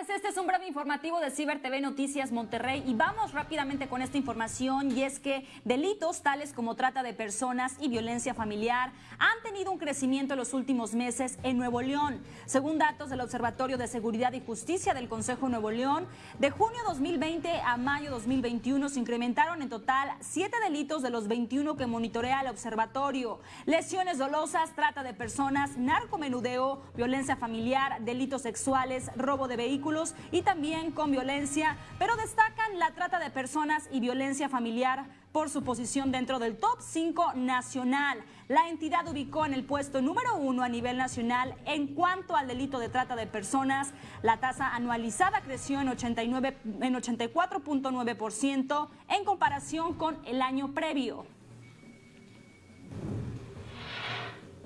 tardes, este es un breve informativo de Ciber TV Noticias Monterrey y vamos rápidamente con esta información y es que delitos tales como trata de personas y violencia familiar han tenido un crecimiento en los últimos meses en Nuevo León. Según datos del Observatorio de Seguridad y Justicia del Consejo de Nuevo León, de junio 2020 a mayo 2021 se incrementaron en total siete delitos de los 21 que monitorea el observatorio. Lesiones dolosas, trata de personas, narcomenudeo, violencia familiar, delitos sexuales, robo de vehículos y también con violencia, pero destacan la trata de personas y violencia familiar por su posición dentro del top 5 nacional. La entidad ubicó en el puesto número uno a nivel nacional en cuanto al delito de trata de personas. La tasa anualizada creció en, 89, en 84.9% en comparación con el año previo.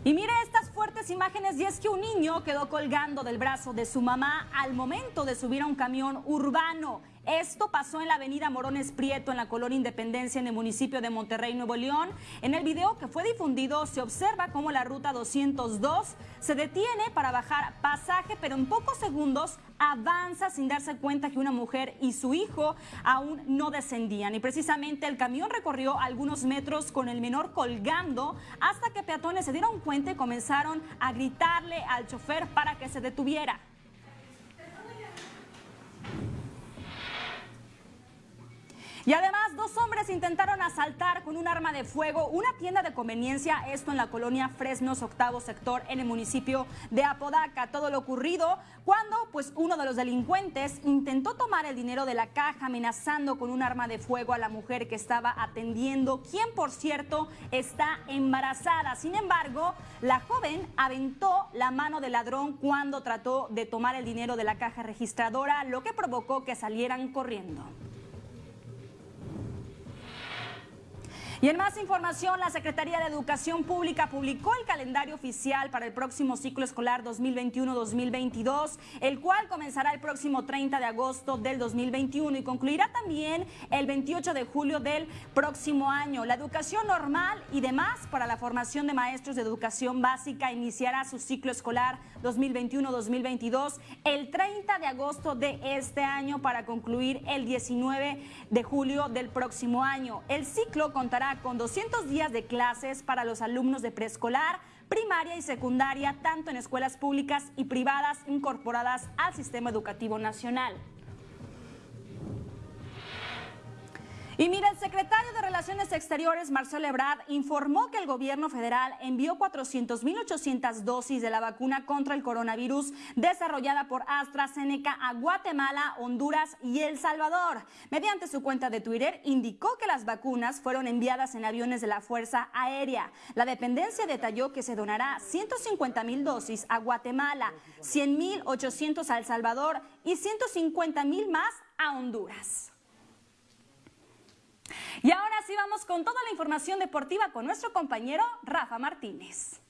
Y mire estas imágenes y es que un niño quedó colgando del brazo de su mamá al momento de subir a un camión urbano. Esto pasó en la avenida Morones Prieto, en la colonia Independencia, en el municipio de Monterrey, Nuevo León. En el video que fue difundido se observa cómo la ruta 202 se detiene para bajar pasaje, pero en pocos segundos avanza sin darse cuenta que una mujer y su hijo aún no descendían. Y precisamente el camión recorrió algunos metros con el menor colgando hasta que peatones se dieron cuenta y comenzaron a gritarle al chofer para que se detuviera. Y además, dos hombres intentaron asaltar con un arma de fuego una tienda de conveniencia, esto en la colonia Fresnos, octavo sector, en el municipio de Apodaca. Todo lo ocurrido cuando pues, uno de los delincuentes intentó tomar el dinero de la caja, amenazando con un arma de fuego a la mujer que estaba atendiendo, quien, por cierto, está embarazada. Sin embargo, la joven aventó la mano del ladrón cuando trató de tomar el dinero de la caja registradora, lo que provocó que salieran corriendo. Y en más información, la Secretaría de Educación Pública publicó el calendario oficial para el próximo ciclo escolar 2021-2022, el cual comenzará el próximo 30 de agosto del 2021 y concluirá también el 28 de julio del próximo año. La educación normal y demás para la formación de maestros de educación básica iniciará su ciclo escolar 2021-2022 el 30 de agosto de este año para concluir el 19 de julio del próximo año. El ciclo contará con 200 días de clases para los alumnos de preescolar, primaria y secundaria, tanto en escuelas públicas y privadas incorporadas al sistema educativo nacional. Y mira, el secretario de Relaciones Exteriores, Marcelo Ebrard, informó que el gobierno federal envió 400.800 dosis de la vacuna contra el coronavirus desarrollada por AstraZeneca a Guatemala, Honduras y El Salvador. Mediante su cuenta de Twitter, indicó que las vacunas fueron enviadas en aviones de la Fuerza Aérea. La dependencia detalló que se donará 150.000 dosis a Guatemala, 100.800 a El Salvador y 150.000 más a Honduras. Y ahora sí vamos con toda la información deportiva con nuestro compañero Rafa Martínez.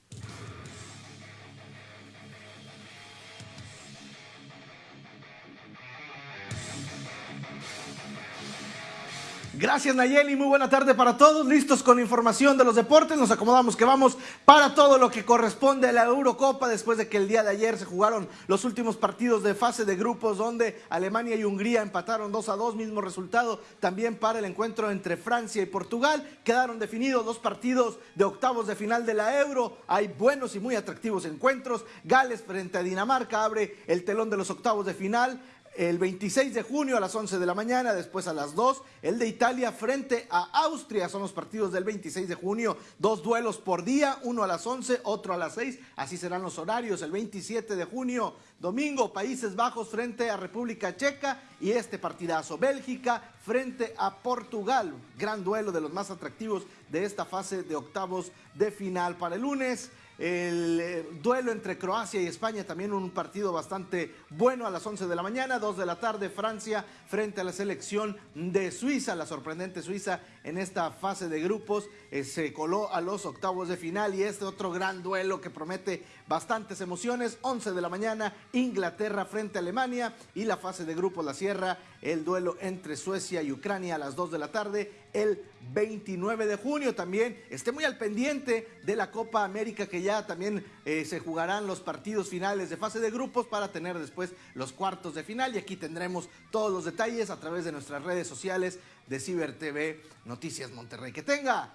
Gracias Nayeli, muy buena tarde para todos, listos con información de los deportes, nos acomodamos que vamos para todo lo que corresponde a la Eurocopa después de que el día de ayer se jugaron los últimos partidos de fase de grupos donde Alemania y Hungría empataron 2 a 2, mismo resultado también para el encuentro entre Francia y Portugal, quedaron definidos dos partidos de octavos de final de la Euro, hay buenos y muy atractivos encuentros, Gales frente a Dinamarca abre el telón de los octavos de final, el 26 de junio a las 11 de la mañana, después a las 2, el de Italia frente a Austria, son los partidos del 26 de junio, dos duelos por día, uno a las 11, otro a las 6, así serán los horarios, el 27 de junio, domingo, Países Bajos frente a República Checa y este partidazo, Bélgica frente a Portugal, gran duelo de los más atractivos de esta fase de octavos de final. Para el lunes. El eh, duelo entre Croacia y España, también un partido bastante bueno a las 11 de la mañana, 2 de la tarde, Francia frente a la selección de Suiza, la sorprendente Suiza en esta fase de grupos eh, se coló a los octavos de final y este otro gran duelo que promete bastantes emociones, 11 de la mañana, Inglaterra frente a Alemania y la fase de grupos la cierra cierra el duelo entre Suecia y Ucrania a las 2 de la tarde el 29 de junio. También esté muy al pendiente de la Copa América que ya también eh, se jugarán los partidos finales de fase de grupos para tener después los cuartos de final y aquí tendremos todos los detalles a través de nuestras redes sociales de Ciber TV Noticias Monterrey. Que tenga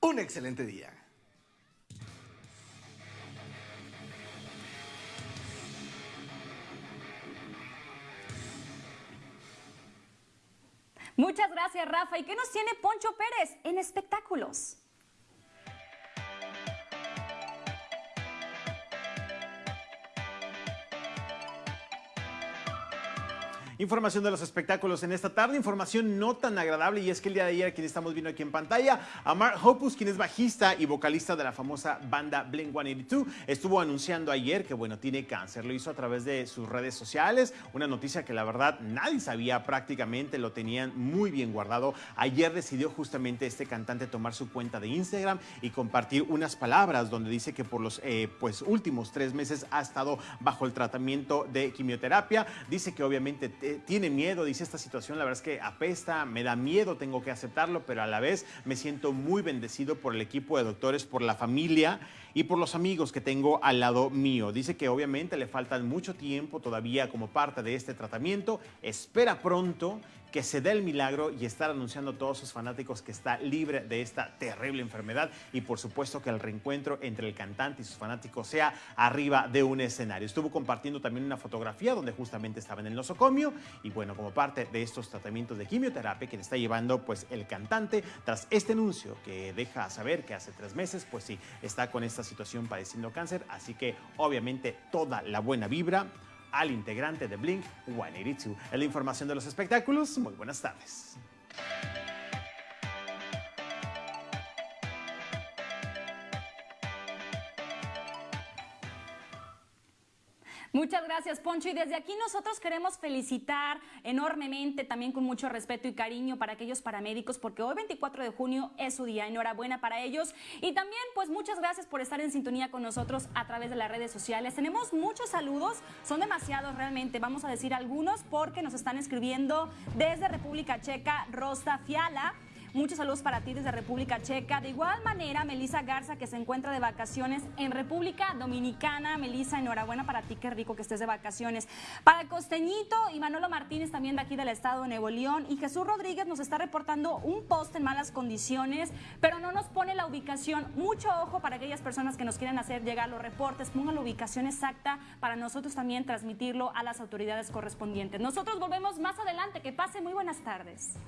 un excelente día. Muchas gracias, Rafa. ¿Y qué nos tiene Poncho Pérez en espectáculos? Información de los espectáculos en esta tarde, información no tan agradable y es que el día de ayer, quien estamos viendo aquí en pantalla, a Mark Hoppus, quien es bajista y vocalista de la famosa banda Blink-182, estuvo anunciando ayer que, bueno, tiene cáncer. Lo hizo a través de sus redes sociales, una noticia que la verdad nadie sabía prácticamente, lo tenían muy bien guardado. Ayer decidió justamente este cantante tomar su cuenta de Instagram y compartir unas palabras donde dice que por los eh, pues, últimos tres meses ha estado bajo el tratamiento de quimioterapia. Dice que obviamente eh, tiene miedo, dice esta situación, la verdad es que apesta, me da miedo, tengo que aceptarlo, pero a la vez me siento muy bendecido por el equipo de doctores, por la familia y por los amigos que tengo al lado mío. Dice que obviamente le faltan mucho tiempo todavía como parte de este tratamiento, espera pronto que se dé el milagro y estar anunciando a todos sus fanáticos que está libre de esta terrible enfermedad y por supuesto que el reencuentro entre el cantante y sus fanáticos sea arriba de un escenario. Estuvo compartiendo también una fotografía donde justamente estaba en el nosocomio y bueno, como parte de estos tratamientos de quimioterapia que le está llevando pues el cantante tras este anuncio que deja saber que hace tres meses pues sí, está con esta situación padeciendo cáncer, así que obviamente toda la buena vibra al integrante de Blink 182. Es la información de los espectáculos. Muy buenas tardes. Muchas gracias, Poncho. Y desde aquí nosotros queremos felicitar enormemente, también con mucho respeto y cariño para aquellos paramédicos, porque hoy 24 de junio es su día. Enhorabuena para ellos. Y también, pues muchas gracias por estar en sintonía con nosotros a través de las redes sociales. Tenemos muchos saludos, son demasiados realmente. Vamos a decir algunos porque nos están escribiendo desde República Checa, Rosa Fiala. Muchos saludos para ti desde República Checa. De igual manera, Melisa Garza, que se encuentra de vacaciones en República Dominicana. Melisa, enhorabuena para ti, qué rico que estés de vacaciones. Para Costeñito y Manolo Martínez, también de aquí del estado de Nuevo León. Y Jesús Rodríguez nos está reportando un post en malas condiciones, pero no nos pone la ubicación. Mucho ojo para aquellas personas que nos quieren hacer llegar los reportes. Pongan la ubicación exacta para nosotros también transmitirlo a las autoridades correspondientes. Nosotros volvemos más adelante. Que pase muy buenas tardes.